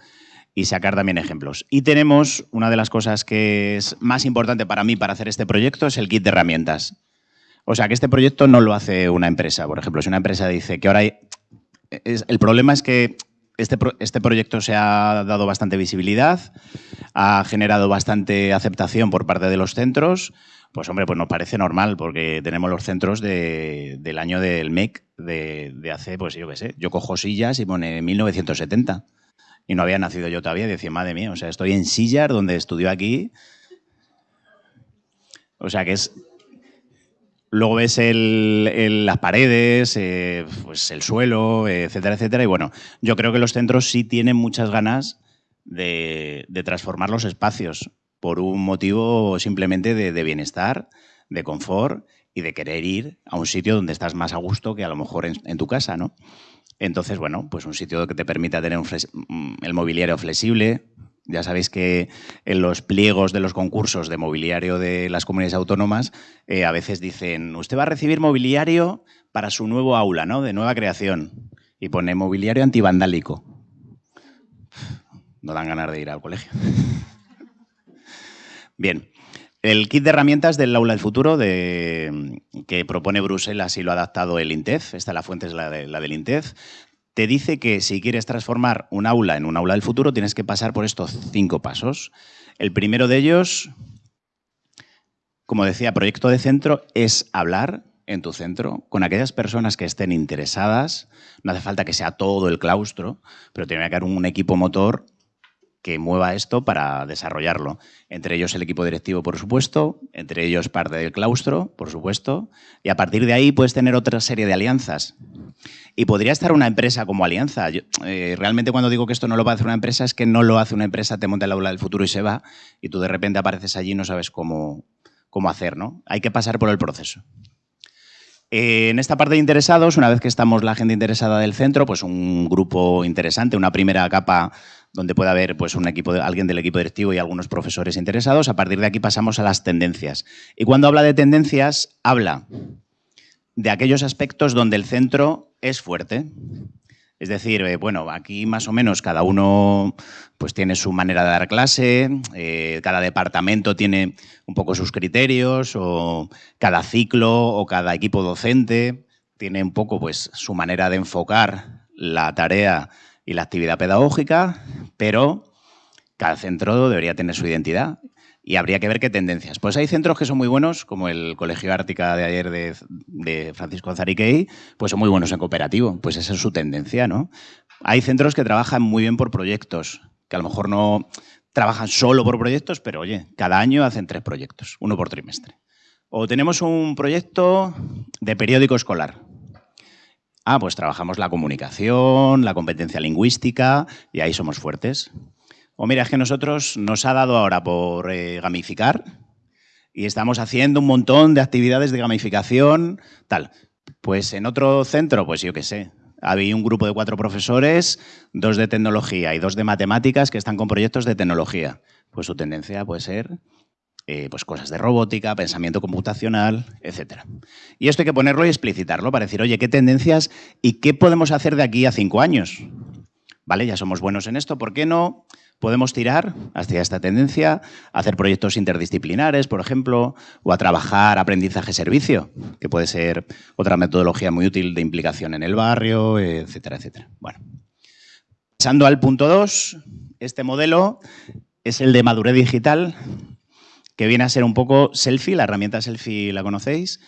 y sacar también ejemplos. Y tenemos una de las cosas que es más importante para mí para hacer este proyecto, es el kit de herramientas. O sea, que este proyecto no lo hace una empresa. Por ejemplo, si una empresa dice que ahora hay... el problema es que este, este proyecto se ha dado bastante visibilidad, ha generado bastante aceptación por parte de los centros, pues hombre, pues nos parece normal porque tenemos los centros del año del MEC de, hace, pues yo qué sé, yo cojo sillas y pone 1970 y no había nacido yo todavía, y decía, madre mía, o sea, estoy en Sillar, donde estudió aquí. O sea, que es... Luego ves las paredes, eh, pues el suelo, etcétera, etcétera. Y bueno, yo creo que los centros sí tienen muchas ganas de, transformar los espacios por un motivo simplemente de, bienestar, de confort y de querer ir a un sitio donde estás más a gusto que a lo mejor en, tu casa, ¿no? Entonces, bueno, pues un sitio que te permita tener mm, el mobiliario flexible. Ya sabéis que en los pliegos de los concursos de mobiliario de las comunidades autónomas eh, a veces dicen, usted va a recibir mobiliario para su nuevo aula, ¿no? De nueva creación. Y pone mobiliario antivandálico. No dan ganas de ir al colegio. [laughs] Bien, el kit de herramientas del aula del futuro que propone Bruselas y lo ha adaptado el INTEF, esta la fuente es la, de, la del INTEF, te dice que si quieres transformar un aula en un aula del futuro tienes que pasar por estos cinco pasos. El primero de ellos, como decía, proyecto de centro, es hablar en tu centro con aquellas personas que estén interesadas. No hace falta que sea todo el claustro, pero tiene que haber un equipo motor que mueva esto para desarrollarlo. Entre ellos el equipo directivo, por supuesto, entre ellos parte del claustro, por supuesto, y a partir de ahí puedes tener otra serie de alianzas. Y podría estar una empresa como alianza. Eh, realmente cuando digo que esto no lo va a hacer una empresa es que no lo hace una empresa, te monta el aula del futuro y se va, y tú de repente apareces allí y no sabes cómo, cómo hacer. ¿no? Hay que pasar por el proceso. Eh, en esta parte de interesados, una vez que estamos la gente interesada del centro, pues un grupo interesante, una primera capa donde puede haber pues, un equipo alguien del equipo directivo y algunos profesores interesados. A partir de aquí pasamos a las tendencias. Y cuando habla de tendencias, habla de aquellos aspectos donde el centro es fuerte. Es decir, eh, bueno, aquí más o menos cada uno pues, tiene su manera de dar clase, eh, cada departamento tiene un poco sus criterios, o cada ciclo o cada equipo docente tiene un poco pues, su manera de enfocar la tarea y la actividad pedagógica, pero cada centro debería tener su identidad y habría que ver qué tendencias. Pues hay centros que son muy buenos, como el Colegio Ártica de ayer de, Francisco Zariquey, pues son muy buenos en cooperativo, pues esa es su tendencia, ¿no? Hay centros que trabajan muy bien por proyectos, que a lo mejor no trabajan solo por proyectos, pero oye, cada año hacen tres proyectos, uno por trimestre. O tenemos un proyecto de periódico escolar, Ah, pues trabajamos la comunicación, la competencia lingüística y ahí somos fuertes. O mira, es que nosotros nos ha dado ahora por eh, gamificar y estamos haciendo un montón de actividades de gamificación, tal. Pues en otro centro, pues yo qué sé, había un grupo de cuatro profesores, dos de tecnología y dos de matemáticas que están con proyectos de tecnología. Pues su tendencia puede ser eh, pues cosas de robótica, pensamiento computacional, etc. Y esto hay que ponerlo y explicitarlo para decir, oye, ¿qué tendencias y qué podemos hacer de aquí a cinco años? ¿Vale? Ya somos buenos en esto, ¿por qué no podemos tirar hacia esta tendencia, hacer proyectos interdisciplinares, por ejemplo, o a trabajar aprendizaje-servicio, que puede ser otra metodología muy útil de implicación en el barrio, etcétera, etcétera. Bueno, pasando al punto 2, este modelo es el de madurez digital, que viene a ser un poco Selfie, la herramienta Selfie la conocéis,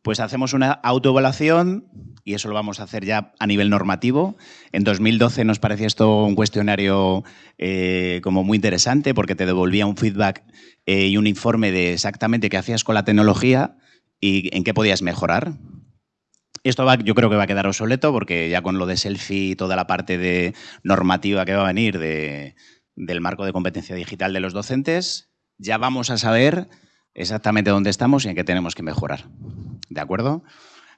Pues hacemos una autoevaluación y eso lo vamos a hacer ya a nivel normativo. En 2012 nos parecía esto un cuestionario eh, como muy interesante porque te devolvía un feedback eh, y un informe de exactamente qué hacías con la tecnología y en qué podías mejorar. Esto va, yo creo que va a quedar obsoleto porque ya con lo de selfie y toda la parte de normativa que va a venir del marco de competencia digital de los docentes, ya vamos a saber exactamente dónde estamos y en qué tenemos que mejorar. ¿De acuerdo?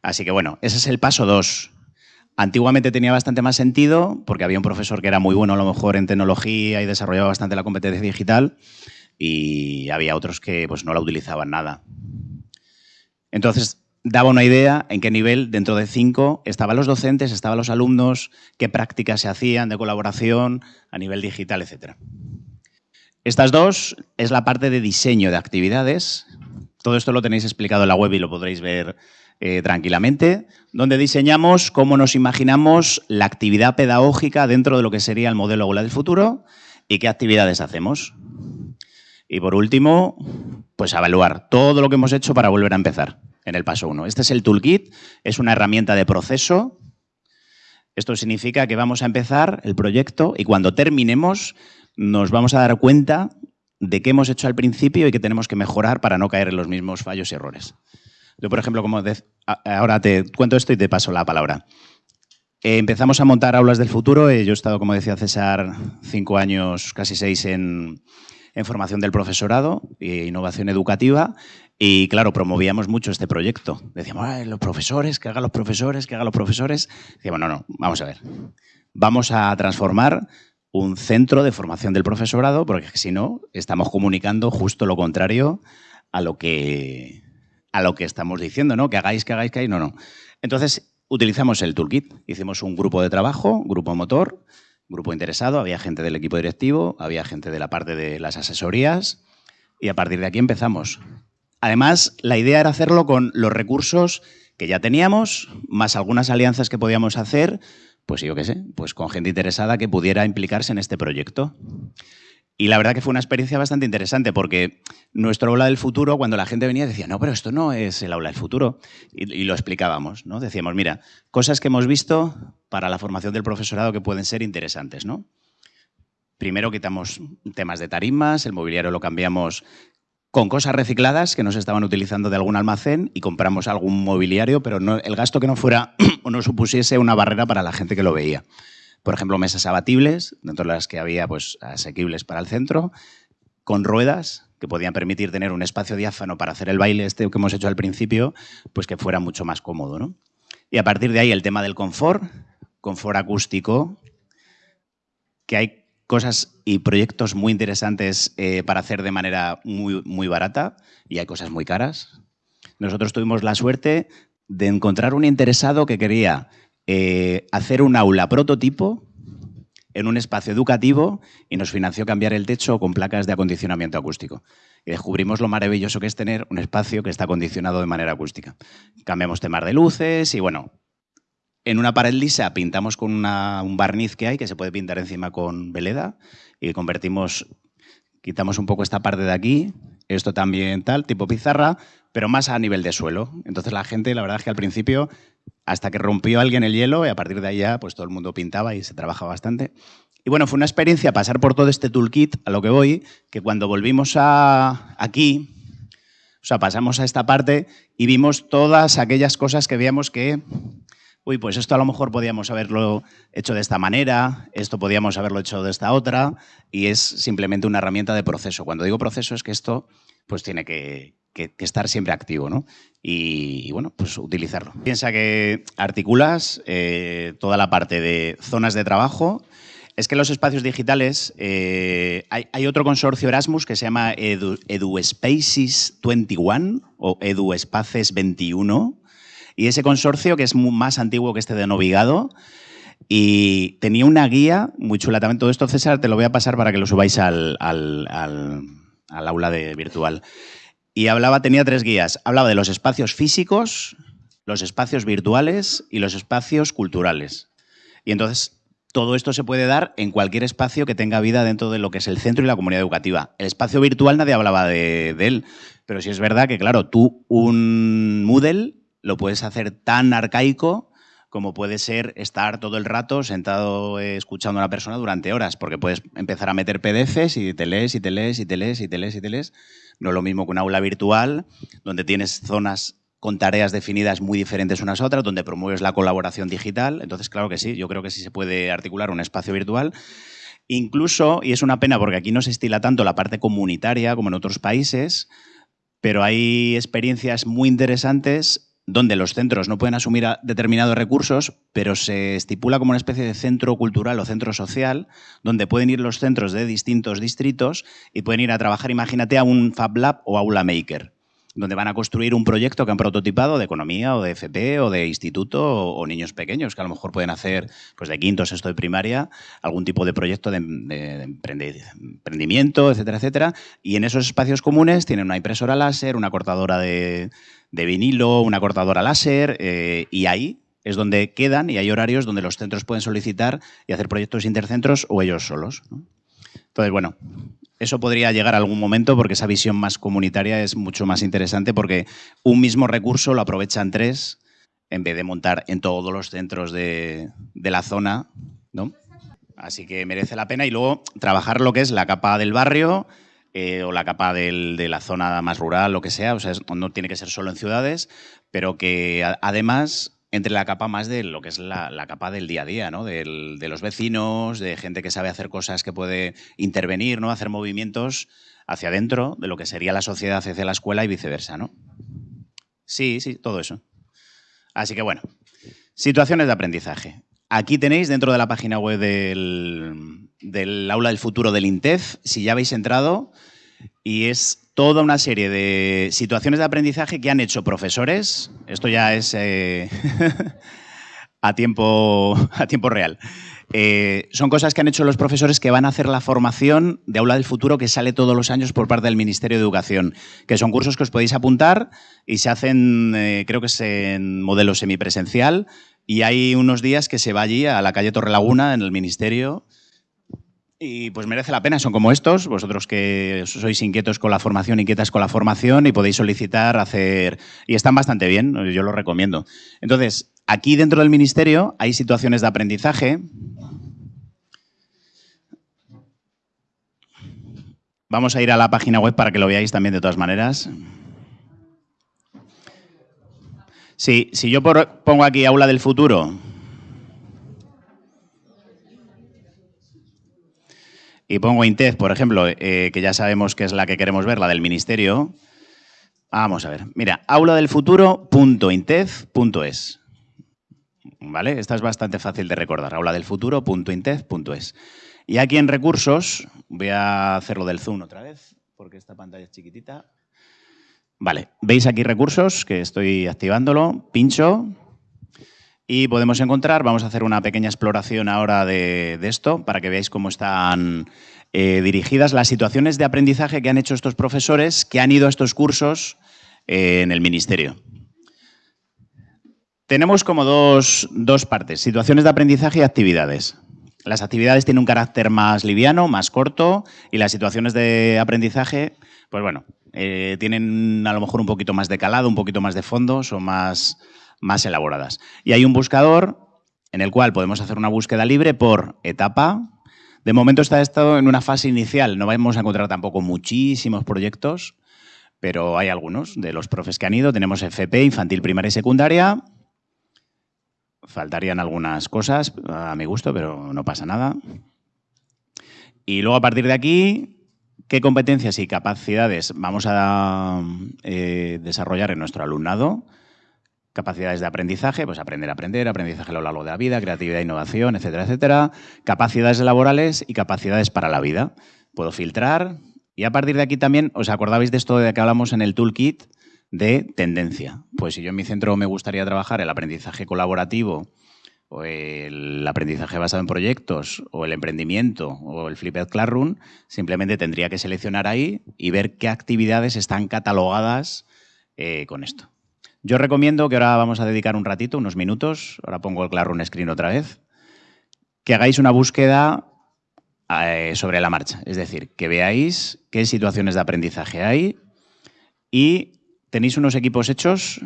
Así que bueno, ese es el paso dos. Antiguamente tenía bastante más sentido porque había un profesor que era muy bueno a lo mejor en tecnología y desarrollaba bastante la competencia digital y había otros que pues, no la utilizaban nada. Entonces, daba una idea en qué nivel, dentro de cinco, estaban los docentes, estaban los alumnos, qué prácticas se hacían de colaboración a nivel digital, etcétera. Estas dos es la parte de diseño de actividades. Todo esto lo tenéis explicado en la web y lo podréis ver eh, tranquilamente, donde diseñamos cómo nos imaginamos la actividad pedagógica dentro de lo que sería el modelo aula del futuro y qué actividades hacemos. Y por último, pues evaluar todo lo que hemos hecho para volver a empezar en el paso 1. Este es el toolkit, es una herramienta de proceso. Esto significa que vamos a empezar el proyecto y cuando terminemos nos vamos a dar cuenta de qué hemos hecho al principio y qué tenemos que mejorar para no caer en los mismos fallos y errores. Yo, por ejemplo, como ahora te cuento esto y te paso la palabra. Eh, empezamos a montar aulas del futuro. Eh, yo he estado, como decía César, cinco años, casi seis en, formación del profesorado e innovación educativa. Y claro, promovíamos mucho este proyecto. Decíamos, los profesores, que hagan los profesores, que hagan los profesores. Decíamos, no, no, vamos a ver. Vamos a transformar un centro de formación del profesorado, porque si no, estamos comunicando justo lo contrario a lo que, a lo que estamos diciendo, ¿no? Que hagáis, que hagáis, que hagáis, no, no. Entonces, utilizamos el toolkit. Hicimos un grupo de trabajo, grupo motor, grupo interesado, había gente del equipo directivo, había gente de la parte de las asesorías y a partir de aquí empezamos. Además, la idea era hacerlo con los recursos que ya teníamos, más algunas alianzas que podíamos hacer, pues yo qué sé, pues con gente interesada que pudiera implicarse en este proyecto. Y la verdad que fue una experiencia bastante interesante porque nuestro aula del futuro, cuando la gente venía, decía, no, pero esto no es el aula del futuro. Y, lo explicábamos, ¿no? Decíamos, mira, cosas que hemos visto para la formación del profesorado que pueden ser interesantes, ¿no? Primero quitamos temas de tarimas, el mobiliario lo cambiamos con cosas recicladas que no se estaban utilizando de algún almacén y compramos algún mobiliario, pero no, el gasto que no fuera [clears throat] o no supusiese una barrera para la gente que lo veía. Por ejemplo, mesas abatibles, dentro de las que había pues, asequibles para el centro, con ruedas que podían permitir tener un espacio diáfano para hacer el baile este que hemos hecho al principio, pues que fuera mucho más cómodo. ¿no? Y a partir de ahí el tema del confort, confort acústico, que hay cosas y proyectos muy interesantes eh, para hacer de manera muy, muy barata y hay cosas muy caras. Nosotros tuvimos la suerte de encontrar un interesado que quería eh, hacer un aula prototipo en un espacio educativo y nos financió cambiar el techo con placas de acondicionamiento acústico. Y descubrimos lo maravilloso que es tener un espacio que está acondicionado de manera acústica. Cambiamos temas de luces y bueno, en una pared lisa pintamos con un barniz que hay, que se puede pintar encima con veleda, y convertimos, quitamos un poco esta parte de aquí, esto también tal, tipo pizarra, pero más a nivel de suelo. Entonces la gente, la verdad es que al principio, hasta que rompió alguien el hielo, y a partir de ahí ya, pues todo el mundo pintaba y se trabajaba bastante. Y bueno, fue una experiencia pasar por todo este toolkit, a lo que voy, que cuando volvimos a aquí, o sea, pasamos a esta parte y vimos todas aquellas cosas que veíamos que uy, pues esto a lo mejor podíamos haberlo hecho de esta manera, esto podíamos haberlo hecho de esta otra, y es simplemente una herramienta de proceso. Cuando digo proceso es que esto pues tiene que, estar siempre activo, ¿no? Y, bueno, pues utilizarlo. Piensa que articulas eh, toda la parte de zonas de trabajo, es que en los espacios digitales eh, hay, otro consorcio Erasmus que se llama Edu, EduSpaces 21 o EduSpaces 21, y ese consorcio, que es más antiguo que este de Novigado, y tenía una guía muy chula. Todo esto, César, te lo voy a pasar para que lo subáis al, aula de virtual. Y hablaba, tenía tres guías. Hablaba de los espacios físicos, los espacios virtuales y los espacios culturales. Y entonces todo esto se puede dar en cualquier espacio que tenga vida dentro de lo que es el centro y la comunidad educativa. El espacio virtual nadie hablaba de, de él, pero sí es verdad que, claro, tú un Moodle lo puedes hacer tan arcaico como puede ser estar todo el rato sentado eh, escuchando a una persona durante horas, porque puedes empezar a meter PDFs y te lees y te lees y te lees y te lees y te lees. No es lo mismo que un aula virtual, donde tienes zonas con tareas definidas muy diferentes unas a otras, donde promueves la colaboración digital. Entonces, claro que sí, yo creo que sí se puede articular un espacio virtual. Incluso, y es una pena porque aquí no se estila tanto la parte comunitaria como en otros países, pero hay experiencias muy interesantes donde los centros no pueden asumir determinados recursos, pero se estipula como una especie de centro cultural o centro social, donde pueden ir los centros de distintos distritos y pueden ir a trabajar, imagínate, a un Fab Lab o Aula Maker donde van a construir un proyecto que han prototipado de economía o de FP o de instituto o, niños pequeños que a lo mejor pueden hacer pues de quinto, sexto de primaria algún tipo de proyecto de, emprendimiento, etcétera, etcétera. Y en esos espacios comunes tienen una impresora láser, una cortadora de, vinilo, una cortadora láser eh, y ahí es donde quedan y hay horarios donde los centros pueden solicitar y hacer proyectos intercentros o ellos solos. Entonces, bueno, eso podría llegar a algún momento porque esa visión más comunitaria es mucho más interesante porque un mismo recurso lo aprovechan tres en vez de montar en todos los centros de, la zona, ¿no? Así que merece la pena y luego trabajar lo que es la capa del barrio eh, o la capa de la zona más rural, lo que sea, o sea, no tiene que ser solo en ciudades, pero que además entre la capa más de lo que es la, capa del día a día, ¿no? de los vecinos, de gente que sabe hacer cosas que puede intervenir, ¿no? hacer movimientos hacia adentro de lo que sería la sociedad hacia la escuela y viceversa. ¿no? Sí, sí, todo eso. Así que bueno, situaciones de aprendizaje. Aquí tenéis dentro de la página web del, del Aula del Futuro del INTEF, si ya habéis entrado, y es toda una serie de situaciones de aprendizaje que han hecho profesores, esto ya es eh, [laughs] a, tiempo, a tiempo real, eh, son cosas que han hecho los profesores que van a hacer la formación de Aula del Futuro que sale todos los años por parte del Ministerio de Educación, que son cursos que os podéis apuntar y se hacen, eh, creo que es en modelo semipresencial, y hay unos días que se va allí a la calle Torrelaguna en el Ministerio y pues merece la pena, son como estos, vosotros que sois inquietos con la formación, inquietas con la formación y podéis solicitar, hacer... Y están bastante bien, yo lo recomiendo. Entonces, aquí dentro del ministerio hay situaciones de aprendizaje. Vamos a ir a la página web para que lo veáis también de todas maneras. Sí, si yo pongo aquí aula del futuro, y pongo INTEF, por ejemplo, eh, que ya sabemos que es la que queremos ver, la del Ministerio, vamos a ver. Mira, auladelfuturo.intef.es. ¿Vale? Esta es bastante fácil de recordar, auladelfuturo.intef.es. Y aquí en recursos, voy a hacerlo del zoom otra vez, porque esta pantalla es chiquitita. Vale, veis aquí recursos, que estoy activándolo, pincho, y podemos encontrar, vamos a hacer una pequeña exploración ahora de, esto para que veáis cómo están eh, dirigidas las situaciones de aprendizaje que han hecho estos profesores que han ido a estos cursos eh, en el Ministerio. Tenemos como dos, dos partes, situaciones de aprendizaje y actividades. Las actividades tienen un carácter más liviano, más corto, y las situaciones de aprendizaje, pues bueno, eh, tienen a lo mejor un poquito más de calado, un poquito más de fondo, son más, más elaboradas. Y hay un buscador en el cual podemos hacer una búsqueda libre por etapa. De momento está en una fase inicial, no vamos a encontrar tampoco muchísimos proyectos, pero hay algunos de los profes que han ido. Tenemos FP, infantil, primaria y secundaria. Faltarían algunas cosas a mi gusto, pero no pasa nada. Y luego a partir de aquí, ¿qué competencias y capacidades vamos a eh, desarrollar en nuestro alumnado? Capacidades de aprendizaje, pues aprender a aprender, aprendizaje a lo largo de la vida, creatividad, innovación, etcétera, etcétera. Capacidades laborales y capacidades para la vida. Puedo filtrar y a partir de aquí también, ¿os acordabais de esto de que hablamos en el toolkit de tendencia? Pues si yo en mi centro me gustaría trabajar el aprendizaje colaborativo o el aprendizaje basado en proyectos o el emprendimiento o el Flipped Classroom, simplemente tendría que seleccionar ahí y ver qué actividades están catalogadas eh, con esto. Yo recomiendo que ahora vamos a dedicar un ratito, unos minutos, ahora pongo el Classroom Screen otra vez, que hagáis una búsqueda eh, sobre la marcha. Es decir, que veáis qué situaciones de aprendizaje hay y tenéis unos equipos hechos.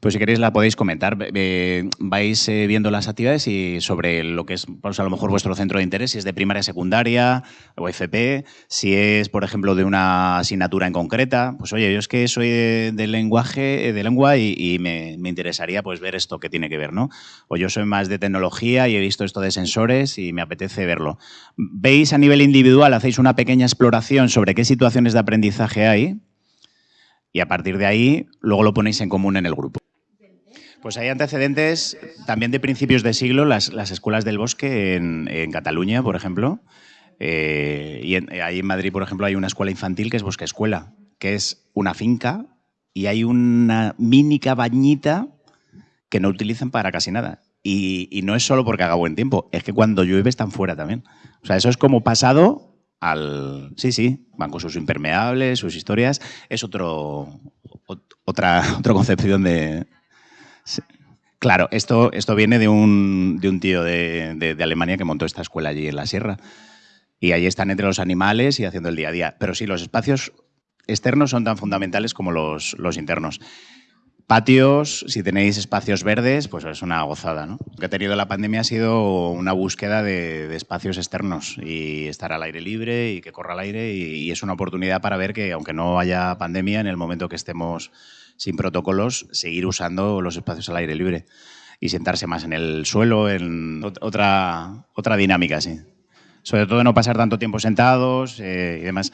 Pues si queréis la podéis comentar. Eh, vais eh, viendo las actividades y sobre lo que es pues, a lo mejor vuestro centro de interés, si es de primaria, secundaria o FP, si es, por ejemplo, de una asignatura en concreta. Pues oye, yo es que soy de, lenguaje, de lengua y, me, interesaría pues ver esto que tiene que ver, ¿no? O yo soy más de tecnología y he visto esto de sensores y me apetece verlo. Veis a nivel individual, hacéis una pequeña exploración sobre qué situaciones de aprendizaje hay y a partir de ahí luego lo ponéis en común en el grupo. Pues hay antecedentes también de principios de siglo, las, escuelas del bosque en, Cataluña, por ejemplo. Eh, y ahí en Madrid, por ejemplo, hay una escuela infantil que es Bosque Escuela, que es una finca y hay una mini cabañita que no utilizan para casi nada. Y, y, no es solo porque haga buen tiempo, es que cuando llueve están fuera también. O sea, eso es como pasado al... Sí, sí, van con sus impermeables, sus historias. Es otro, otra, [laughs] otra concepción de, Claro, esto, esto viene de un, de un tío de, Alemania que montó esta escuela allí en la sierra. Y ahí están entre los animales y haciendo el día a día. Pero sí, los espacios externos son tan fundamentales como los, los internos. Patios, si tenéis espacios verdes, pues es una gozada. ¿no? Lo que ha tenido la pandemia ha sido una búsqueda de, espacios externos y estar al aire libre y que corra al aire y, es una oportunidad para ver que aunque no haya pandemia, en el momento que estemos sin protocolos, seguir usando los espacios al aire libre y sentarse más en el suelo, en otra, otra dinámica, sí. Sobre todo no pasar tanto tiempo sentados eh, y demás.